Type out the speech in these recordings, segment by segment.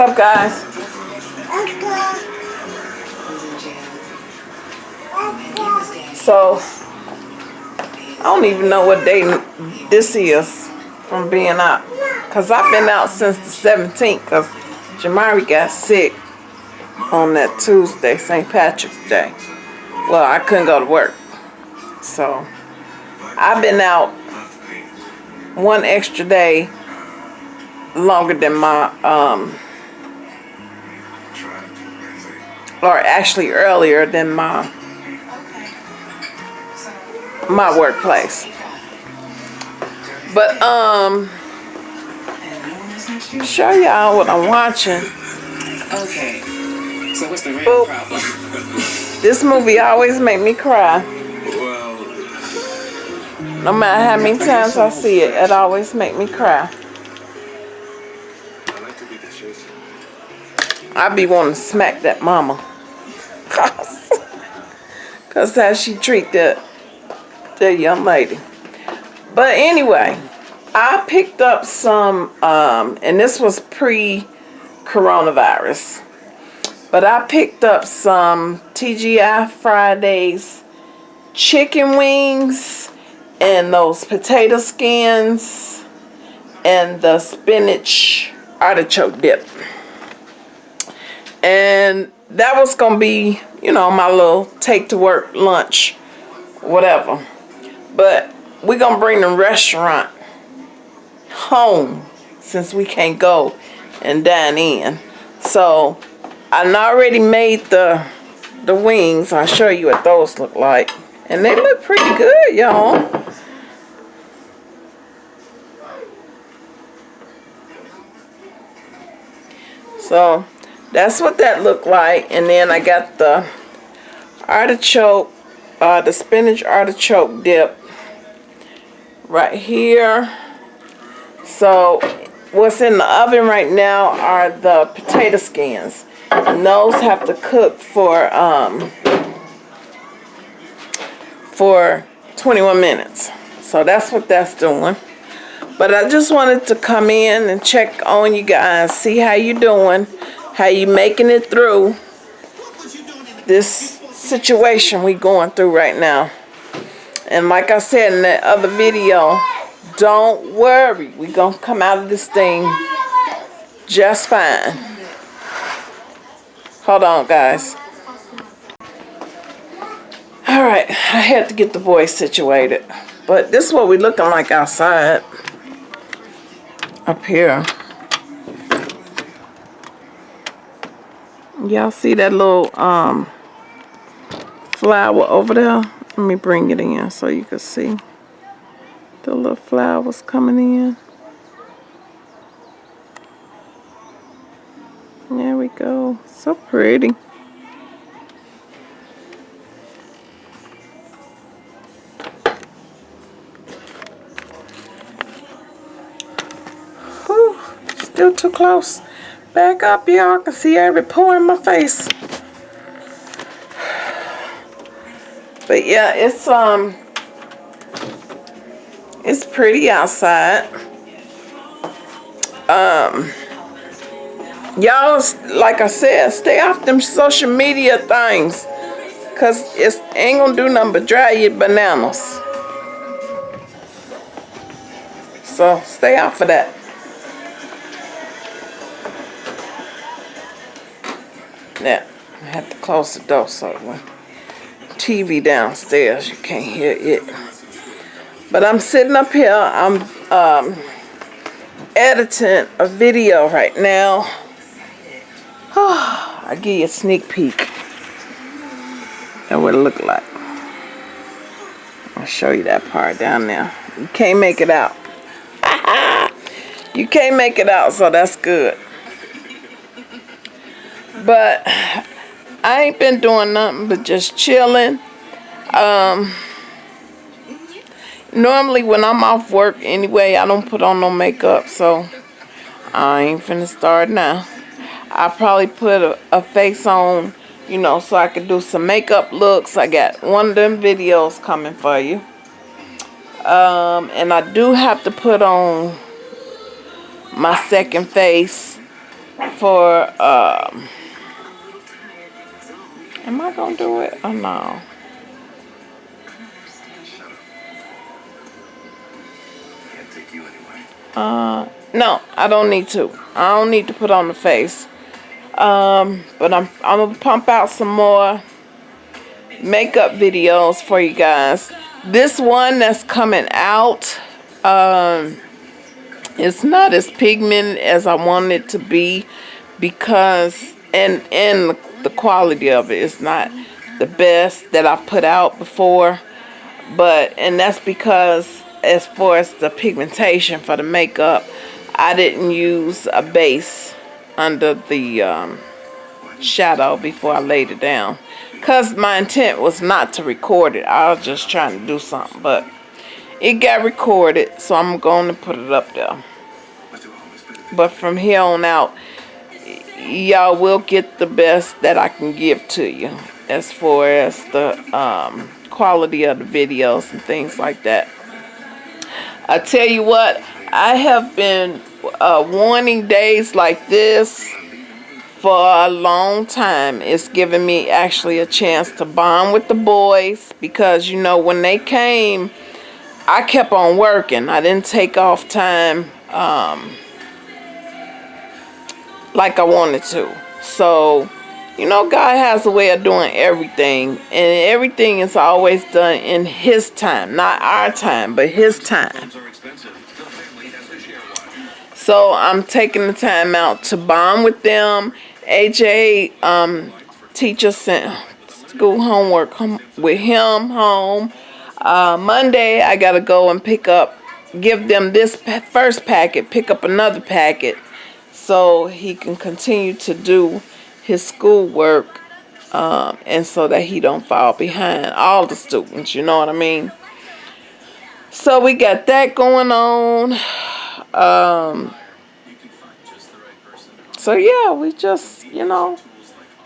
up, guys? So, I don't even know what day this is from being out. Because I've been out since the 17th because Jamari got sick on that Tuesday, St. Patrick's Day. Well, I couldn't go to work. So, I've been out one extra day longer than my, um, or actually earlier than my, my workplace. But, um, show y'all what I'm watching. Okay. So what's the real problem? This movie always make me cry. No matter how many times I see it, it always make me cry. I like to be the chase. I be wanting to smack that mama. Cause how she treat that that young lady. But anyway, I picked up some um and this was pre coronavirus. But I picked up some TGI Fridays chicken wings and those potato skins and the spinach artichoke dip. And that was going to be, you know, my little take to work lunch, whatever. But we're going to bring the restaurant home since we can't go and dine in. So I already made the the wings. I'll show you what those look like. And they look pretty good, y'all. So that's what that looked like. And then I got the artichoke, uh, the spinach artichoke dip right here. So what's in the oven right now are the potato skins. And those have to cook for um, for 21 minutes. So that's what that's doing. But I just wanted to come in and check on you guys, see how you doing, how you making it through this situation we going through right now. And like I said in that other video, don't worry. we to come out of this thing just fine. Hold on, guys. Alright, I had to get the boys situated. But this is what we looking like outside. Up here. Y'all see that little um flower over there? Let me bring it in so you can see. The little flowers coming in. There we go. So pretty. Whew, still too close. Back up, y'all. Can see every pore in my face. But yeah, it's um it's pretty outside. Um y'all like I said, stay off them social media things. Cause it's ain't gonna do nothing but dry your bananas. So stay off of that. Now, I have to close the door so when TV downstairs, you can't hear it. But I'm sitting up here, I'm um, editing a video right now. I'll give you a sneak peek. That's what it look like. I'll show you that part down there. You can't make it out. you can't make it out, so that's good. But I ain't been doing nothing but just chilling. Um, normally when I'm off work anyway, I don't put on no makeup, so I ain't finna start now. I probably put a, a face on, you know, so I could do some makeup looks. I got one of them videos coming for you. Um, and I do have to put on my second face for um am I gonna do it or no? Uh no, I don't need to. I don't need to put on the face. Um but I'm I'm gonna pump out some more makeup videos for you guys. This one that's coming out um it's not as pigmented as I want it to be because and and the quality of it. Is not the best that I've put out before but and that's because as far as the pigmentation for the makeup I didn't use a base under the um, shadow before I laid it down. Because my intent was not to record it. I was just trying to do something but it got recorded so I'm going to put it up there. But from here on out y'all will get the best that I can give to you as far as the um, quality of the videos and things like that. I tell you what, I have been uh, wanting days like this for a long time. It's given me actually a chance to bond with the boys because you know when they came, I kept on working. I didn't take off time. Um, like I wanted to. So, you know, God has a way of doing everything, and everything is always done in His time, not our time, but His time. are expensive. The family has to share one. So I'm taking the time out to bond with them. AJ, um, teacher sent school homework home with him home. Uh, Monday, I gotta go and pick up, give them this first packet, pick up another packet, so he can continue to do his schoolwork, um, and so that he don't fall behind all the students. You know what I mean? So we got that going on. Um, so yeah, we just, you know,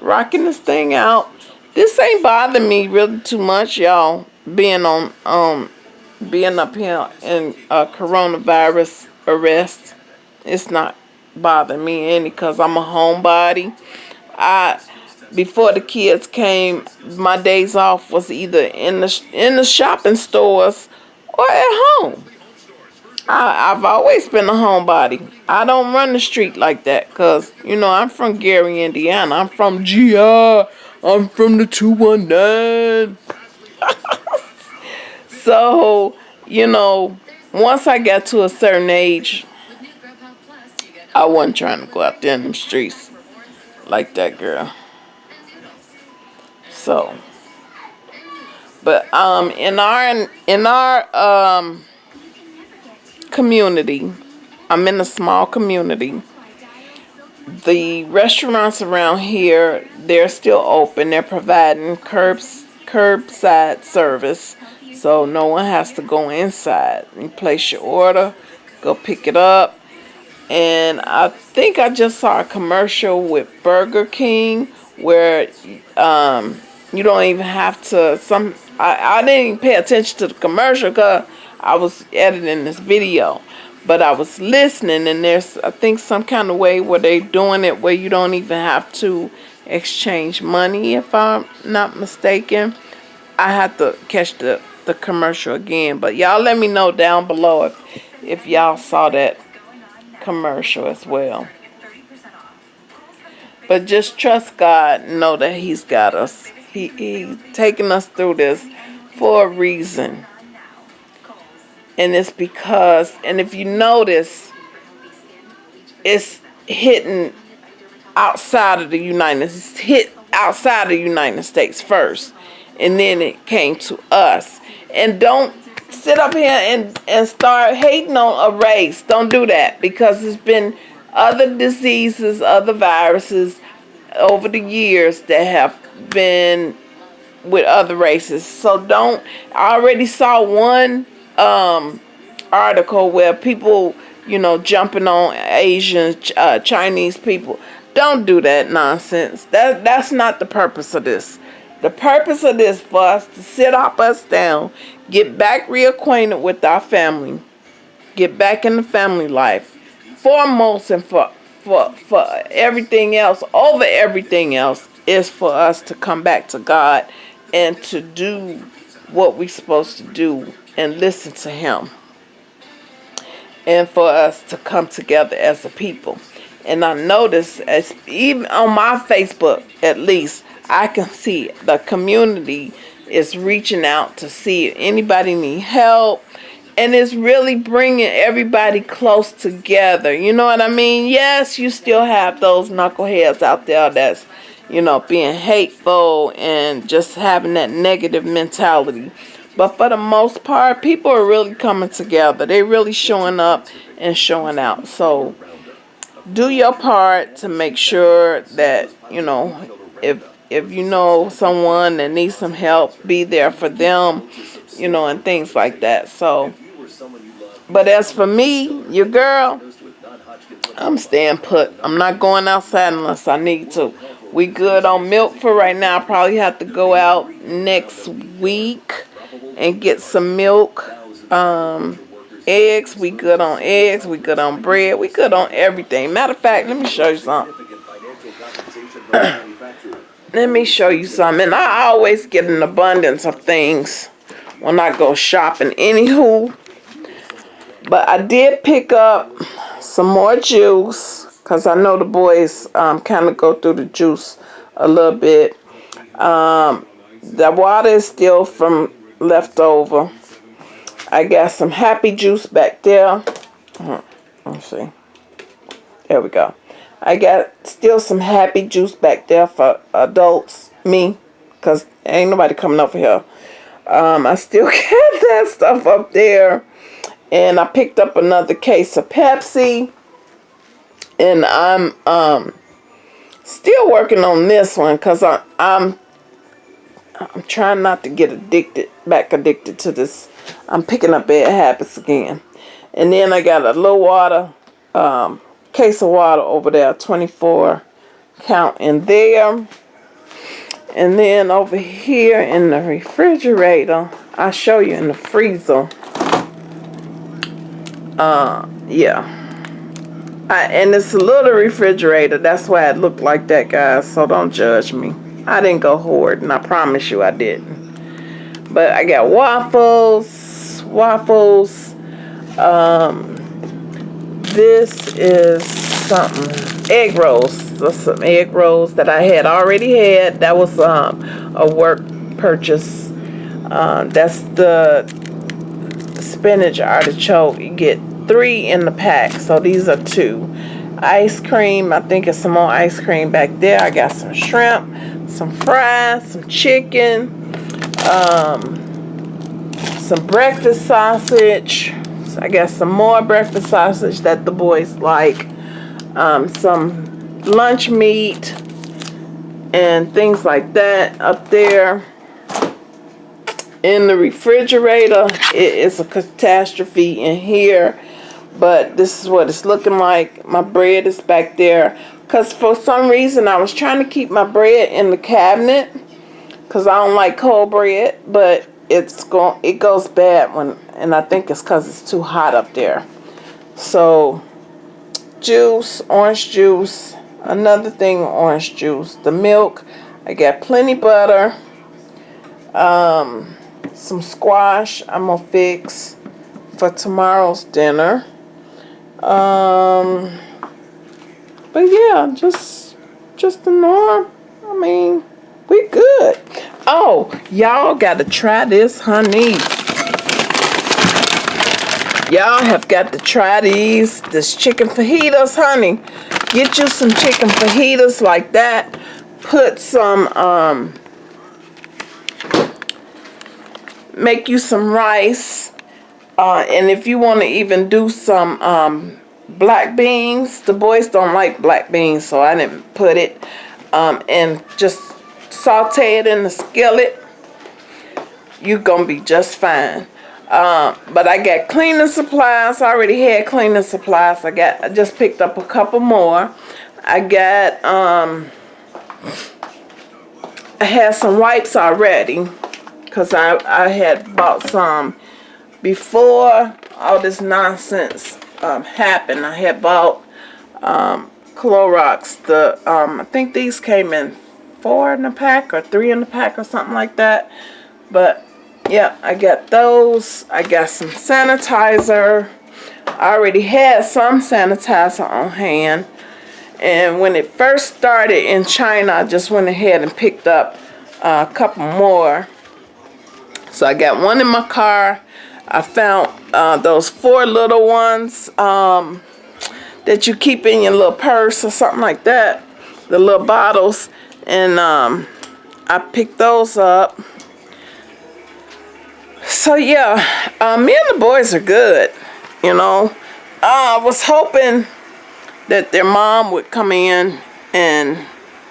rocking this thing out. This ain't bothering me really too much, y'all. Being on, um, being up here in uh, coronavirus arrest, it's not bothering me any because I'm a homebody. I before the kids came, my days off was either in the in the shopping stores or at home. I, I've always been a homebody. I don't run the street like that because, you know, I'm from Gary, Indiana. I'm from GI. I'm from the 219. so, you know, once I got to a certain age, I wasn't trying to go out there in the streets like that girl. So, but um, in our in our um community. I'm in a small community. The restaurants around here, they're still open. They're providing curbs, curbside service. So no one has to go inside. You place your order, go pick it up. And I think I just saw a commercial with Burger King where um, you don't even have to some I, I didn't even pay attention to the commercial because I was editing this video, but I was listening, and there's I think some kind of way where they're doing it where you don't even have to exchange money, if I'm not mistaken. I have to catch the the commercial again, but y'all let me know down below if if y'all saw that commercial as well. But just trust God, know that He's got us. He He's taking us through this for a reason. And it's because, and if you notice, it's hitting outside of the United States, hit outside of the United States first. And then it came to us. And don't sit up here and, and start hating on a race. Don't do that because there's been other diseases, other viruses over the years that have been with other races. So don't, I already saw one um, article where people, you know, jumping on Asian, uh, Chinese people. Don't do that nonsense. That That's not the purpose of this. The purpose of this for us to sit up us down, get back reacquainted with our family, get back in the family life, foremost and for for for everything else, over everything else, is for us to come back to God and to do what we're supposed to do and listen to Him. And for us to come together as a people. And I notice, as even on my Facebook at least, I can see the community is reaching out to see if anybody need help and it's really bringing everybody close together. You know what I mean? Yes, you still have those knuckleheads out there that's, you know, being hateful and just having that negative mentality. But for the most part, people are really coming together. They're really showing up and showing out. So do your part to make sure that, you know, if if you know someone that needs some help, be there for them, you know, and things like that. So but as for me, your girl, I'm staying put. I'm not going outside unless I need to. We good on milk for right now. I probably have to go out next week and get some milk. Um, eggs, we good on eggs. We good on bread. We good on everything. Matter of fact, let me show you something. Let me show you something. And I always get an abundance of things when I go shopping. Anywho, but I did pick up some more juice because I know the boys um, kind of go through the juice a little bit. Um, the water is still from leftover. I got some happy juice back there. Let's see. There we go. I got still some happy juice back there for adults, me, because ain't nobody coming over here. Um, I still got that stuff up there and I picked up another case of Pepsi and I'm um still working on this one because I'm I'm I'm trying not to get addicted back addicted to this I'm picking up bad habits again and then I got a low water um, case of water over there 24 count in there and then over here in the refrigerator I'll show you in the freezer uh, yeah. I, and it's a little refrigerator. That's why it looked like that, guys. So don't judge me. I didn't go hoarding. I promise you I didn't. But I got waffles. Waffles. Um, this is something. Egg rolls. Some egg rolls that I had already had. That was um, a work purchase. Um, that's the spinach artichoke. You get three in the pack. So these are two. Ice cream. I think it's some more ice cream back there. I got some shrimp, some fries, some chicken, um, some breakfast sausage. I got some more breakfast sausage that the boys like. Um, some lunch meat and things like that up there in the refrigerator it is a catastrophe in here but this is what it's looking like my bread is back there because for some reason I was trying to keep my bread in the cabinet because I don't like cold bread but it's going it goes bad when and I think it's because it's too hot up there so juice orange juice another thing orange juice the milk I got plenty butter um some squash I'm gonna fix for tomorrow's dinner um, but yeah, just just the norm. I mean, we good. Oh, y'all got to try this, honey. Y'all have got to try these. This chicken fajitas, honey. Get you some chicken fajitas like that. Put some, um, make you some rice uh, and if you want to even do some um, black beans, the boys don't like black beans, so I didn't put it. Um, and just saute it in the skillet. You're to be just fine. Um, but I got cleaning supplies. I already had cleaning supplies. I got. I just picked up a couple more. I got. Um, I had some wipes already because I I had bought some before all this nonsense um, happened, I had bought um, Clorox. The um, I think these came in four in the pack or three in the pack or something like that. But yeah, I got those. I got some sanitizer. I already had some sanitizer on hand. And when it first started in China, I just went ahead and picked up uh, a couple more. So I got one in my car. I found uh, those four little ones um, that you keep in your little purse or something like that. The little bottles. And um, I picked those up. So yeah, uh, me and the boys are good, you know. Uh, I was hoping that their mom would come in and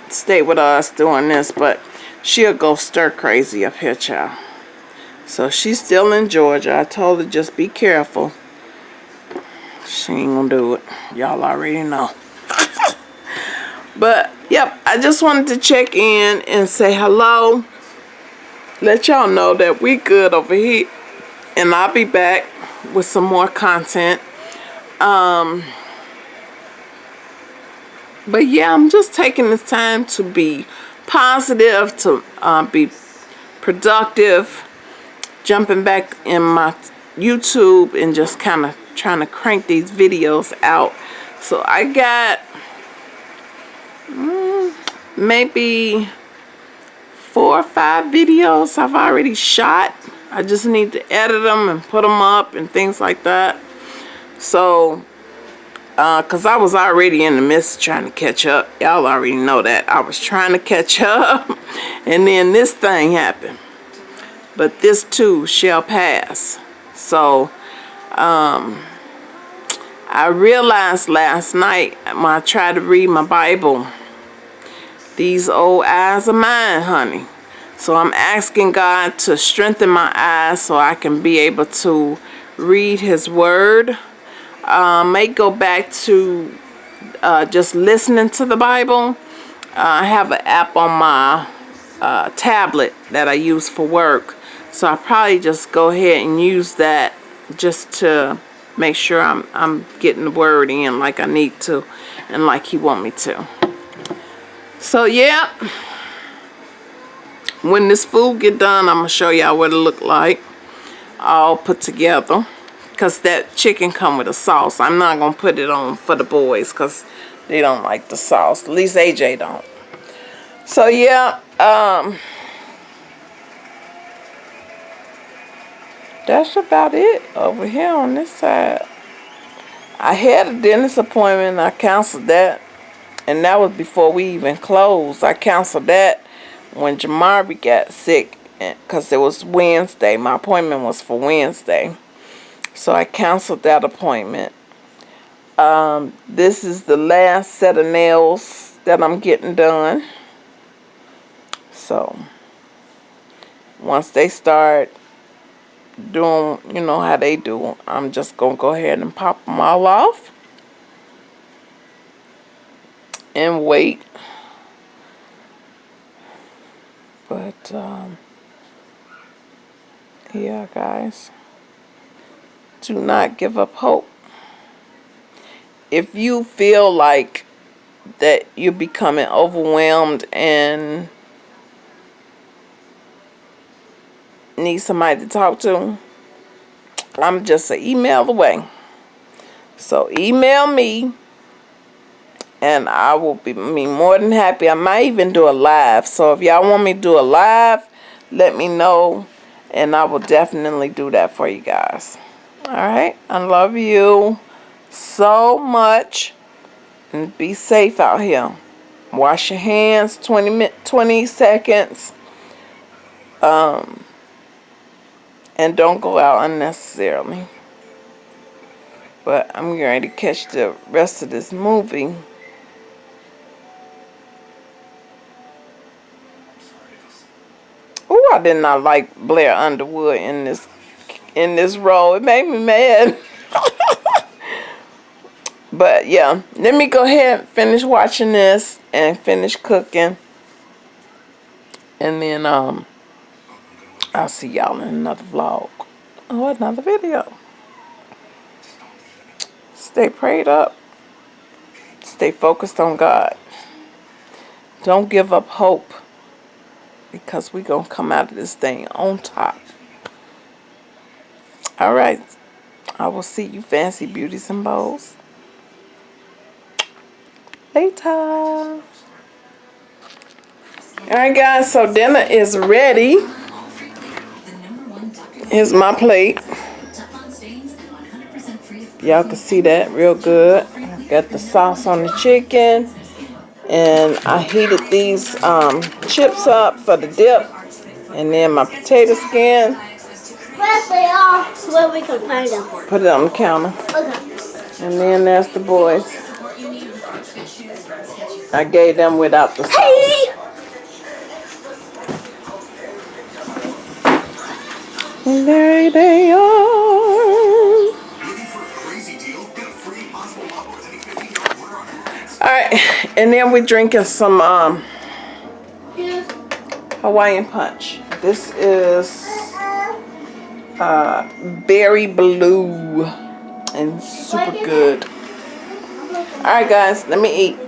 stay with us doing this, but she'll go stir crazy up here, child. So she's still in Georgia. I told her just be careful. She ain't gonna do it. Y'all already know. but, yep, I just wanted to check in and say hello. Let y'all know that we good over here. And I'll be back with some more content. Um, but yeah, I'm just taking this time to be positive, to uh, be productive, jumping back in my YouTube and just kind of trying to crank these videos out. So I got mm, maybe four or five videos I've already shot. I just need to edit them and put them up and things like that. So, because uh, I was already in the midst trying to catch up. Y'all already know that. I was trying to catch up. and then this thing happened. But this too shall pass. So, um, I realized last night when I tried to read my Bible, these old eyes of mine, honey. So I'm asking God to strengthen my eyes so I can be able to read his word. Uh, may go back to uh, just listening to the Bible. Uh, I have an app on my uh, tablet that I use for work. So I probably just go ahead and use that just to make sure I'm, I'm getting the word in like I need to and like he want me to. So yeah. When this food get done i'm gonna show y'all what it look like all put together. Because that chicken come with a sauce. I'm not gonna put it on for the boys because they don't like the sauce. At least aj don't. So yeah um that's about it over here on this side. I had a dentist appointment. I canceled that and that was before we even closed i canceled that when Jamari got sick because it was Wednesday. My appointment was for Wednesday. So I canceled that appointment. Um, this is the last set of nails that I'm getting done. So once they start doing, you know, how they do, I'm just going to go ahead and pop them all off. And wait But, um, yeah, guys, do not give up hope. If you feel like that you're becoming overwhelmed and need somebody to talk to, I'm just an email away. So email me and I will be, be more than happy. I might even do a live. So if y'all want me to do a live, let me know, and I will definitely do that for you guys. All right, I love you so much, and be safe out here. Wash your hands 20 20 seconds. Um, and don't go out unnecessarily. But I'm going to catch the rest of this movie. Oh, I did not like Blair Underwood in this in this role. It made me mad. but yeah, let me go ahead and finish watching this and finish cooking. And then um I'll see y'all in another vlog or another video. Stay prayed up. Stay focused on God. Don't give up hope because we're going to come out of this thing on top. All right. I will see you fancy beauties and bows later. All right, guys. So dinner is ready. Here's my plate. Y'all can see that real good. Got the sauce on the chicken. And I heated these um, chips up for the dip. And then my potato skin. Where they are, where we can find them. Put it on the counter. Okay. And then there's the boys. I gave them without the sauce. Hey! And there they are. All right, and then we're drinking some um, Hawaiian punch. This is uh, berry blue and super good. All right, guys, let me eat.